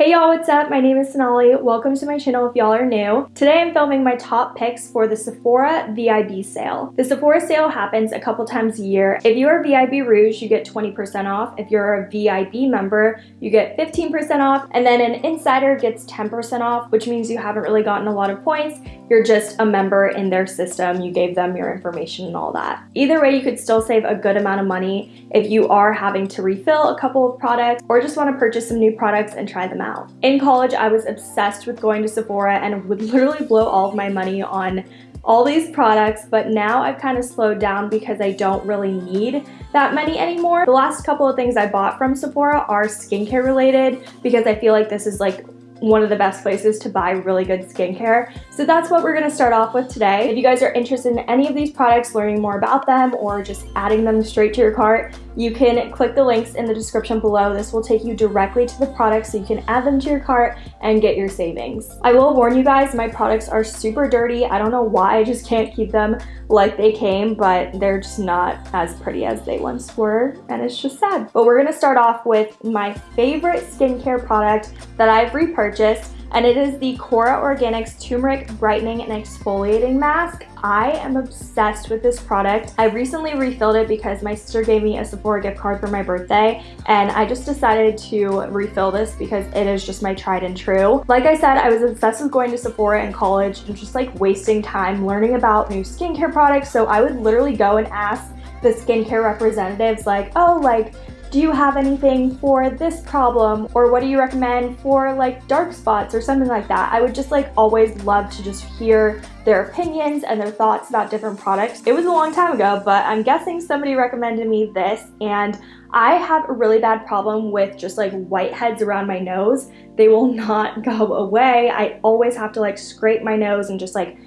Hey y'all, what's up? My name is Sonali. Welcome to my channel if y'all are new. Today I'm filming my top picks for the Sephora VIB sale. The Sephora sale happens a couple times a year. If you are VIB Rouge, you get 20% off. If you're a VIB member, you get 15% off. And then an insider gets 10% off, which means you haven't really gotten a lot of points. You're just a member in their system. You gave them your information and all that. Either way, you could still save a good amount of money if you are having to refill a couple of products or just want to purchase some new products and try them out. In college, I was obsessed with going to Sephora and would literally blow all of my money on all these products, but now I've kind of slowed down because I don't really need that many anymore. The last couple of things I bought from Sephora are skincare related because I feel like this is like one of the best places to buy really good skincare. So that's what we're gonna start off with today. If you guys are interested in any of these products, learning more about them, or just adding them straight to your cart, you can click the links in the description below. This will take you directly to the products so you can add them to your cart and get your savings. I will warn you guys, my products are super dirty. I don't know why, I just can't keep them like they came, but they're just not as pretty as they once were, and it's just sad. But we're gonna start off with my favorite skincare product that I've repurchased, and it is the Kora Organics Turmeric Brightening and Exfoliating Mask. I am obsessed with this product. I recently refilled it because my sister gave me a Sephora gift card for my birthday and I just decided to refill this because it is just my tried and true. Like I said, I was obsessed with going to Sephora in college and just like wasting time learning about new skincare products. So I would literally go and ask the skincare representatives like, oh, like, do you have anything for this problem? Or what do you recommend for like dark spots or something like that? I would just like always love to just hear their opinions and their thoughts about different products. It was a long time ago, but I'm guessing somebody recommended me this and I have a really bad problem with just like whiteheads around my nose. They will not go away. I always have to like scrape my nose and just like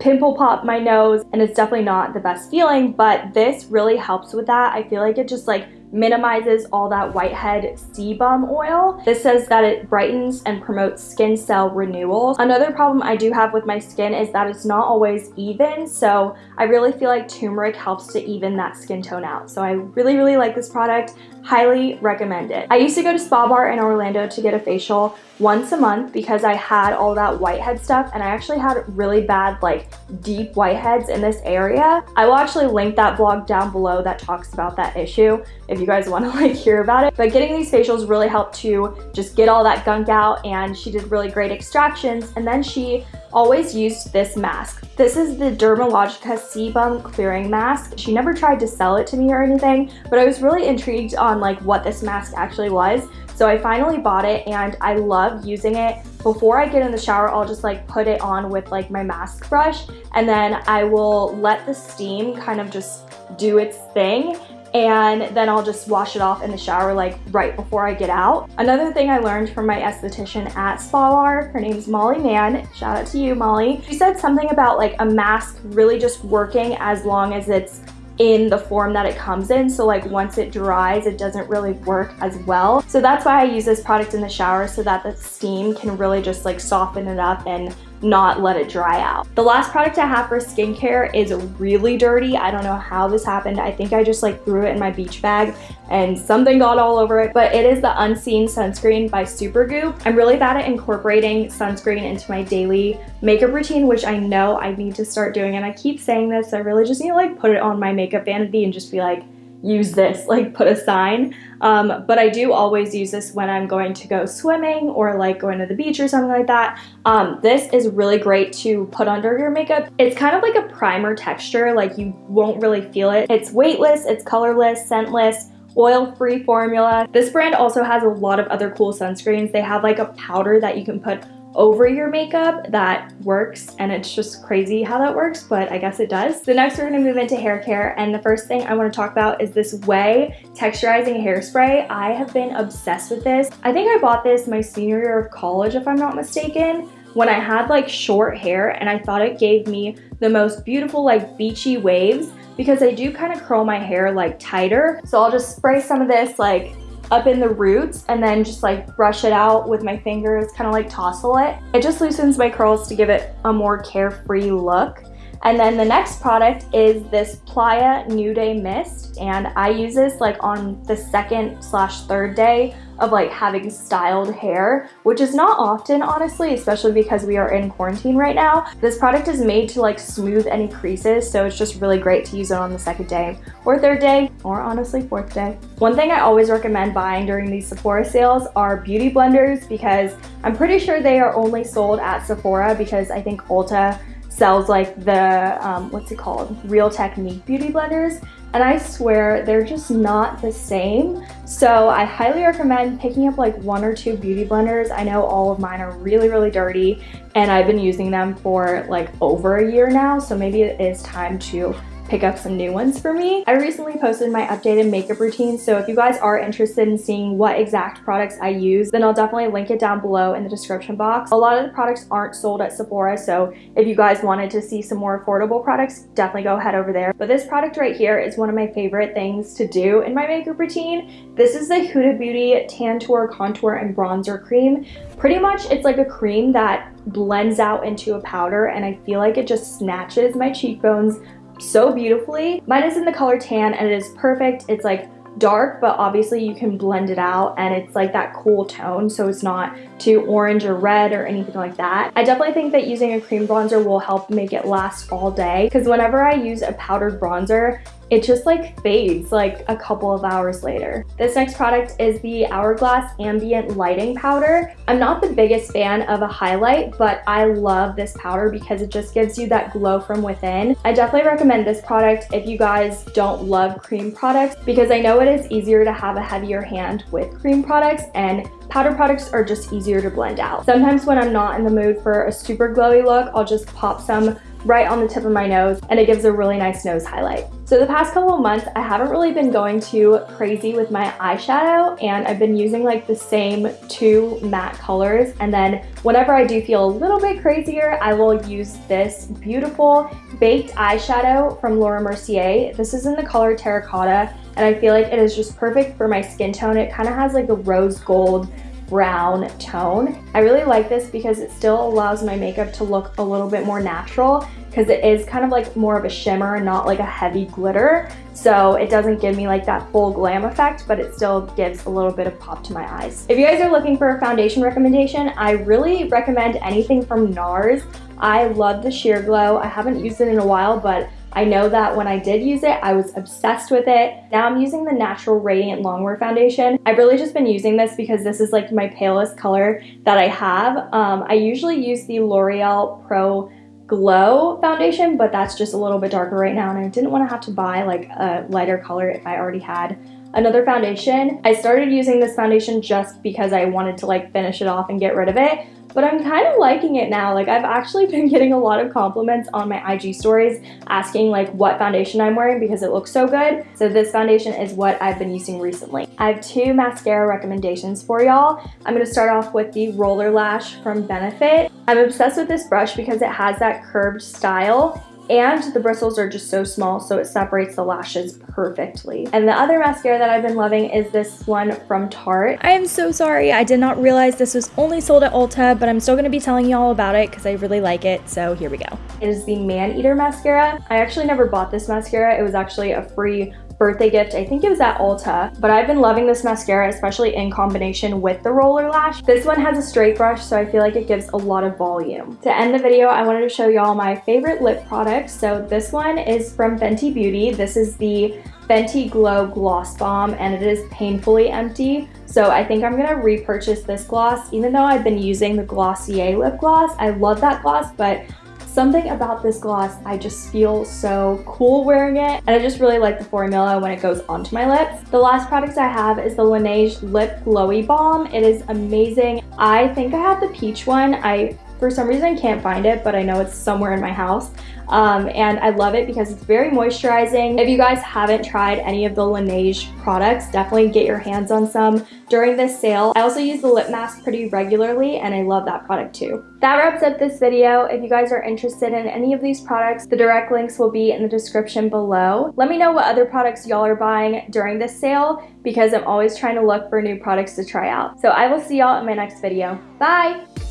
pimple pop my nose and it's definitely not the best feeling but this really helps with that. I feel like it just like minimizes all that whitehead sebum oil. This says that it brightens and promotes skin cell renewal. Another problem I do have with my skin is that it's not always even, so I really feel like turmeric helps to even that skin tone out. So I really, really like this product. Highly recommend it. I used to go to Spa Bar in Orlando to get a facial once a month because I had all that whitehead stuff and I actually had really bad like deep whiteheads in this area. I will actually link that blog down below that talks about that issue if you guys want to like hear about it. But getting these facials really helped to just get all that gunk out and she did really great extractions and then she always used this mask. This is the Dermalogica Sebum Clearing Mask. She never tried to sell it to me or anything, but I was really intrigued on like what this mask actually was. So I finally bought it and I love using it. Before I get in the shower, I'll just like put it on with like my mask brush and then I will let the steam kind of just do its thing and then I'll just wash it off in the shower like right before I get out. Another thing I learned from my esthetician at Spa Bar, her name is Molly Mann, shout out to you Molly. She said something about like a mask really just working as long as it's in the form that it comes in. So like once it dries, it doesn't really work as well. So that's why I use this product in the shower so that the steam can really just like soften it up and not let it dry out. The last product I have for skincare is really dirty. I don't know how this happened. I think I just like threw it in my beach bag and something got all over it, but it is the Unseen Sunscreen by Supergoop. I'm really bad at incorporating sunscreen into my daily makeup routine, which I know I need to start doing. And I keep saying this, I really just need to like put it on my makeup vanity and just be like, use this, like put a sign. Um, but I do always use this when I'm going to go swimming or like going to the beach or something like that. Um, this is really great to put under your makeup. It's kind of like a primer texture, like you won't really feel it. It's weightless, it's colorless, scentless, oil-free formula. This brand also has a lot of other cool sunscreens. They have like a powder that you can put over your makeup that works and it's just crazy how that works but I guess it does. So next we're going to move into hair care and the first thing I want to talk about is this Ouai texturizing hairspray. I have been obsessed with this. I think I bought this my senior year of college if I'm not mistaken when I had like short hair and I thought it gave me the most beautiful like beachy waves because I do kind of curl my hair like tighter. So I'll just spray some of this like up in the roots and then just like brush it out with my fingers, kind of like tousle it. It just loosens my curls to give it a more carefree look. And then the next product is this Playa New Day Mist. And I use this like on the second slash third day of like having styled hair, which is not often honestly, especially because we are in quarantine right now. This product is made to like smooth any creases, so it's just really great to use it on the second day or third day, or honestly fourth day. One thing I always recommend buying during these Sephora sales are beauty blenders because I'm pretty sure they are only sold at Sephora because I think Ulta sells like the, um, what's it called? Real Technique beauty blenders and I swear they're just not the same. So I highly recommend picking up like one or two beauty blenders. I know all of mine are really, really dirty and I've been using them for like over a year now. So maybe it is time to pick up some new ones for me. I recently posted my updated makeup routine, so if you guys are interested in seeing what exact products I use, then I'll definitely link it down below in the description box. A lot of the products aren't sold at Sephora, so if you guys wanted to see some more affordable products, definitely go head over there. But this product right here is one of my favorite things to do in my makeup routine. This is the Huda Beauty Tantour Contour and Bronzer Cream. Pretty much it's like a cream that blends out into a powder and I feel like it just snatches my cheekbones so beautifully. Mine is in the color tan and it is perfect. It's like dark, but obviously you can blend it out and it's like that cool tone so it's not too orange or red or anything like that. I definitely think that using a cream bronzer will help make it last all day because whenever I use a powdered bronzer, it just like fades like a couple of hours later. This next product is the Hourglass Ambient Lighting Powder. I'm not the biggest fan of a highlight, but I love this powder because it just gives you that glow from within. I definitely recommend this product if you guys don't love cream products because I know it is easier to have a heavier hand with cream products and powder products are just easier to blend out. Sometimes when I'm not in the mood for a super glowy look, I'll just pop some right on the tip of my nose and it gives a really nice nose highlight. So the past couple of months, I haven't really been going too crazy with my eyeshadow and I've been using like the same two matte colors. And then whenever I do feel a little bit crazier, I will use this beautiful baked eyeshadow from Laura Mercier. This is in the color Terracotta and I feel like it is just perfect for my skin tone. It kind of has like a rose gold brown tone. I really like this because it still allows my makeup to look a little bit more natural because it is kind of like more of a shimmer, not like a heavy glitter. So it doesn't give me like that full glam effect, but it still gives a little bit of pop to my eyes. If you guys are looking for a foundation recommendation, I really recommend anything from NARS. I love the Sheer Glow. I haven't used it in a while, but I know that when I did use it, I was obsessed with it. Now I'm using the Natural Radiant Longwear Foundation. I've really just been using this because this is like my palest color that I have. Um, I usually use the L'Oreal Pro Glow foundation, but that's just a little bit darker right now and I didn't want to have to buy like a lighter color if I already had another foundation. I started using this foundation just because I wanted to like finish it off and get rid of it, but I'm kind of liking it now. Like I've actually been getting a lot of compliments on my IG stories asking like what foundation I'm wearing because it looks so good. So this foundation is what I've been using recently. I have two mascara recommendations for y'all. I'm going to start off with the Roller Lash from Benefit. I'm obsessed with this brush because it has that curved style and the bristles are just so small so it separates the lashes perfectly. And the other mascara that I've been loving is this one from Tarte. I am so sorry, I did not realize this was only sold at Ulta, but I'm still gonna be telling you all about it because I really like it, so here we go. It is the Man Eater Mascara. I actually never bought this mascara, it was actually a free birthday gift. I think it was at Ulta, but I've been loving this mascara, especially in combination with the roller lash. This one has a straight brush, so I feel like it gives a lot of volume. To end the video, I wanted to show y'all my favorite lip products. So this one is from Fenty Beauty. This is the Fenty Glow Gloss Bomb, and it is painfully empty. So I think I'm gonna repurchase this gloss, even though I've been using the Glossier lip gloss. I love that gloss, but Something about this gloss, I just feel so cool wearing it. And I just really like the formula when it goes onto my lips. The last product I have is the Laneige Lip Glowy Balm. It is amazing. I think I have the peach one. I for some reason I can't find it, but I know it's somewhere in my house. Um, and I love it because it's very moisturizing. If you guys haven't tried any of the Laneige products, definitely get your hands on some during this sale. I also use the lip mask pretty regularly and I love that product too. That wraps up this video. If you guys are interested in any of these products, the direct links will be in the description below. Let me know what other products y'all are buying during this sale because I'm always trying to look for new products to try out. So I will see y'all in my next video. Bye!